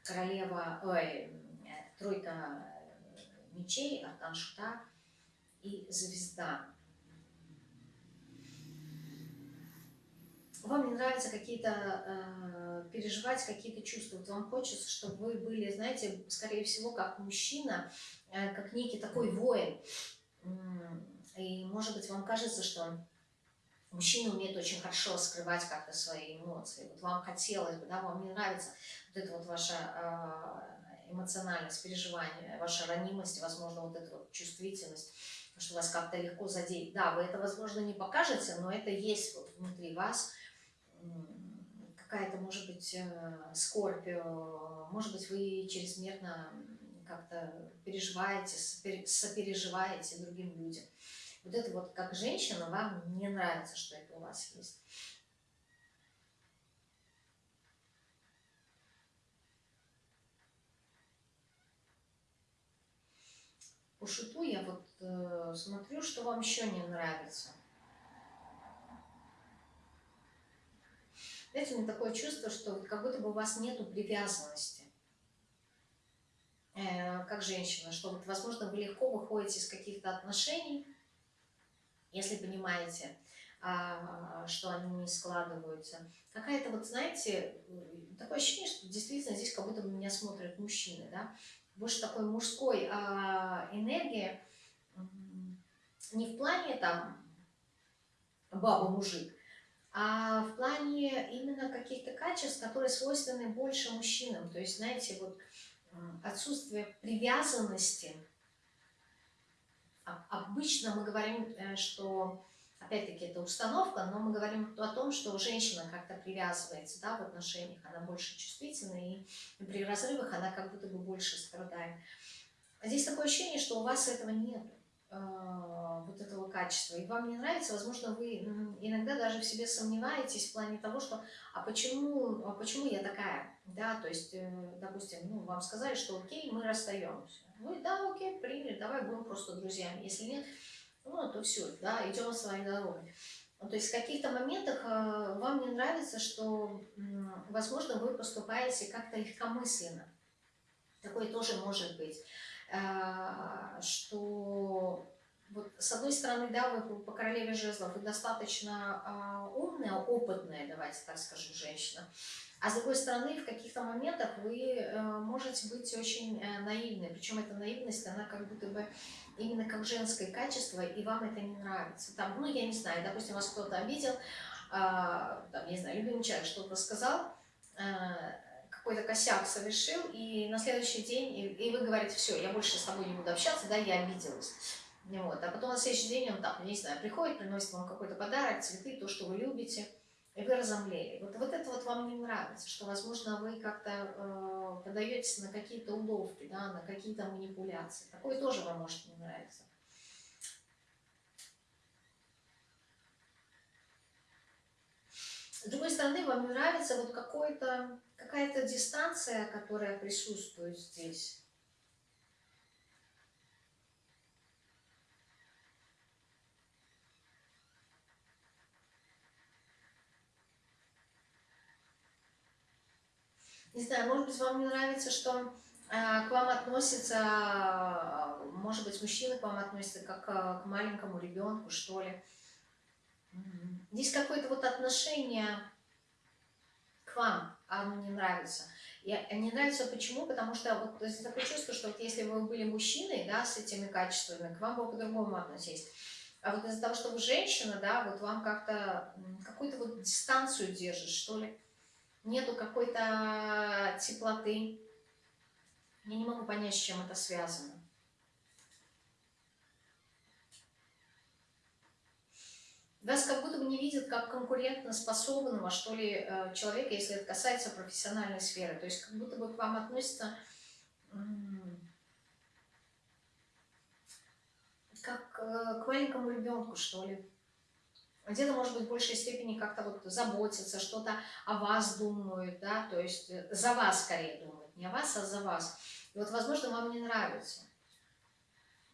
Королева, ой, тройка мечей, аркан шута и звезда. вам не нравится какие-то, э, переживать какие-то чувства, вот вам хочется, чтобы вы были, знаете, скорее всего, как мужчина, э, как некий такой воин. И, может быть, вам кажется, что мужчина умеет очень хорошо скрывать как-то свои эмоции. Вот вам хотелось бы, да, вам не нравится вот эта вот ваша э, эмоциональность, переживание, ваша ранимость, возможно, вот эта вот чувствительность, что вас как-то легко задеть. Да, вы это, возможно, не покажете, но это есть вот внутри вас – какая-то, может быть, э, скорбь, может быть, вы чрезмерно как-то переживаете, сопереживаете другим людям. Вот это вот как женщина вам не нравится, что это у вас есть. По шуту я вот э, смотрю, что вам еще не нравится. Знаете, у меня такое чувство, что как будто бы у вас нету привязанности, э, как женщина, что вот, возможно, вы легко выходите из каких-то отношений, если понимаете, а, что они не складываются. Какая-то вот, знаете, такое ощущение, что действительно здесь как будто бы меня смотрят мужчины, да, больше такой мужской а, энергии, не в плане там баба-мужик, а в плане именно каких-то качеств, которые свойственны больше мужчинам. То есть, знаете, вот отсутствие привязанности. А, обычно мы говорим, э, что, опять-таки, это установка, но мы говорим о том, что женщина как-то привязывается да, в отношениях, она больше чувствительна, и при разрывах она как будто бы больше страдает. Здесь такое ощущение, что у вас этого нет. А, вот этого качества, и вам не нравится, возможно, вы иногда даже в себе сомневаетесь в плане того, что а почему, а почему я такая, да, то есть, э, допустим, ну, вам сказали, что окей, мы расстаемся, вы, да, окей, приняли, давай будем просто друзьями, если нет, ну, то все, да, идем своей дорогой. То есть в каких-то моментах э, вам не нравится, что, возможно, вы поступаете как-то легкомысленно. Такое тоже может быть. Э, что вот с одной стороны, да, вы по королеве жезлов, вы достаточно э, умная, опытная, давайте так скажем, женщина, а с другой стороны, в каких-то моментах вы э, можете быть очень э, наивной, причем эта наивность, она как будто бы именно как женское качество, и вам это не нравится. Там, ну, я не знаю, допустим, вас кто-то обидел, э, там, не знаю, любимый человек что-то сказал, какой-то косяк совершил, и на следующий день, и, и вы говорите, все, я больше с тобой не буду общаться, да, я обиделась. Вот. А потом на следующий день он там, не знаю, приходит, приносит вам какой-то подарок, цветы, то, что вы любите, и вы разомлели. Вот, вот это вот вам не нравится, что, возможно, вы как-то э, подаетесь на какие-то уловки, да, на какие-то манипуляции. Такое тоже вам может не нравиться. С другой стороны, вам нравится вот какая-то дистанция, которая присутствует здесь. Не знаю, может быть, вам не нравится, что э, к вам относятся, э, может быть, мужчины к вам относятся как э, к маленькому ребенку, что ли. Здесь какое-то вот отношение к вам, оно не нравится. И не нравится почему? Потому что вот здесь такое чувство, что вот если вы были мужчиной, да, с этими качествами, к вам бы по-другому относились. А вот из-за того, что вы женщина, да, вот вам как-то какую-то вот дистанцию держит, что ли нету какой-то теплоты. Я не могу понять, с чем это связано. Вас как будто бы не видят как конкурентно способного, что ли, э, человека, если это касается профессиональной сферы. То есть как будто бы к вам относятся как э, к маленькому ребенку, что ли где-то, может быть, в большей степени как-то вот заботятся, что-то о вас думают, да, то есть э, за вас скорее думают, не о вас, а за вас. И вот, возможно, вам не нравится.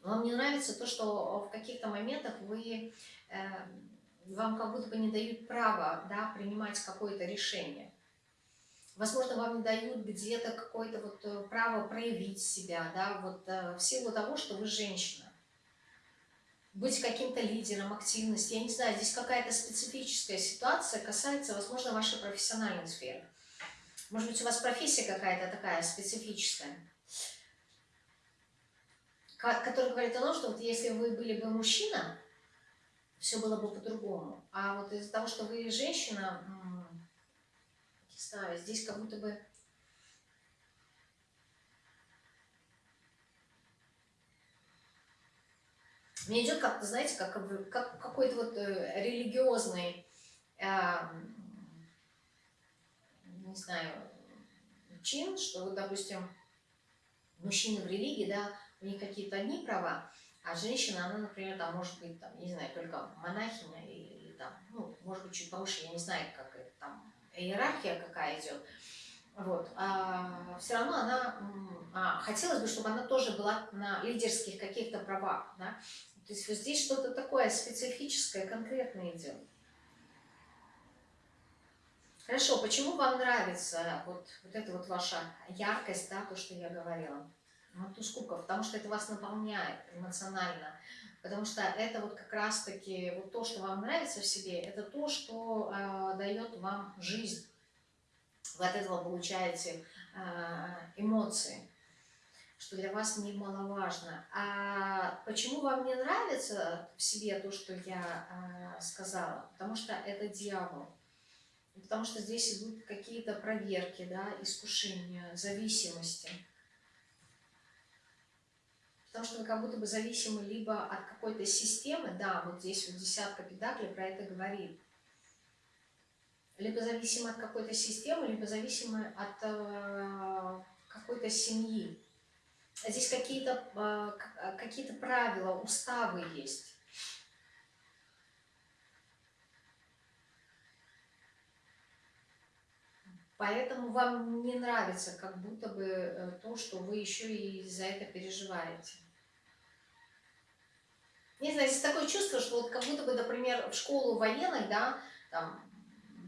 Вам не нравится то, что в каких-то моментах вы, э, вам как будто бы не дают права, да, принимать какое-то решение. Возможно, вам не дают где-то какое-то вот э, право проявить себя, да, вот э, в силу того, что вы женщина быть каким-то лидером, активности. Я не знаю, здесь какая-то специфическая ситуация касается, возможно, вашей профессиональной сферы. Может быть, у вас профессия какая-то такая специфическая, которая говорит о том, что вот если вы были бы мужчина, все было бы по-другому. А вот из-за того, что вы женщина, не знаю, здесь как будто бы Мне идет как-то, знаете, как, как какой-то вот э, религиозный, э, не знаю, чин, что вот, допустим, мужчины в религии, да, у них какие-то одни права, а женщина, она, например, там может быть, там, не знаю, только монахиня или, там, ну, может быть, чуть повыше, я не знаю, как это там, иерархия какая идет. Вот. А все равно она, а, хотелось бы, чтобы она тоже была на лидерских каких-то правах, да, то есть вот здесь что-то такое специфическое, конкретное идет. Хорошо, почему вам нравится вот, вот эта вот ваша яркость, да, то, что я говорила? Вот туз кубков, потому что это вас наполняет эмоционально, потому что это вот как раз-таки вот то, что вам нравится в себе, это то, что э, дает вам жизнь. Вы от этого получаете э, эмоции что для вас немаловажно. А почему вам не нравится в себе то, что я а, сказала? Потому что это дьявол. Потому что здесь идут какие-то проверки, да, искушения, зависимости. Потому что вы как будто бы зависимы либо от какой-то системы, да, вот здесь вот десятка педаклей про это говорит, либо зависимы от какой-то системы, либо зависимы от э, какой-то семьи. Здесь какие-то а, а, какие правила, уставы есть. Поэтому вам не нравится как будто бы э, то, что вы еще и за это переживаете. Не знаю, здесь такое чувство, что вот как будто бы, например, в школу военной, да, там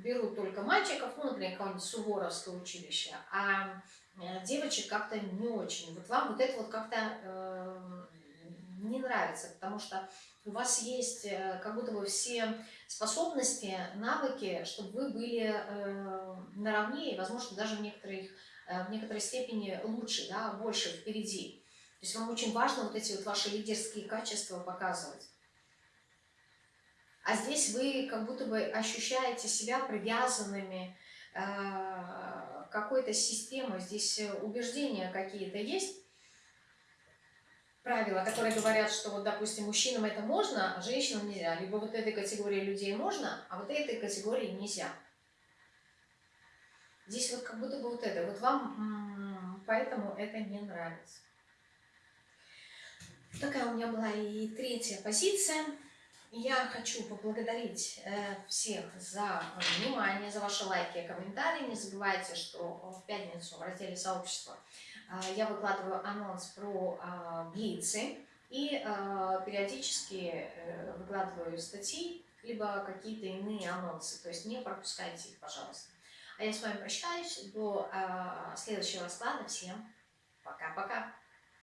берут только мальчиков, ну, например, какое-нибудь Суворовское училище, а Э, девочек как-то не очень. Вот вам вот это вот как-то э, не нравится, потому что у вас есть э, как будто бы все способности, навыки, чтобы вы были э, наравне и, возможно, даже в, некоторых, э, в некоторой степени лучше, да, больше впереди. То есть вам очень важно вот эти вот ваши лидерские качества показывать. А здесь вы как будто бы ощущаете себя привязанными, э, какой-то системы, здесь э, убеждения какие-то есть. Правила, которые говорят, что вот, допустим, мужчинам это можно, а женщинам нельзя. Либо вот этой категории людей можно, а вот этой категории нельзя. Здесь вот как будто бы вот это. Вот вам поэтому это не нравится. Такая у меня была и третья позиция. Я хочу поблагодарить э, всех за внимание, за ваши лайки и комментарии. Не забывайте, что в пятницу в разделе сообщества я выкладываю анонс про э, блицы и периодически выкладываю статьи, либо какие-то иные анонсы. То есть не пропускайте их, пожалуйста. А я с вами прощаюсь до следующего расклада. Всем пока-пока.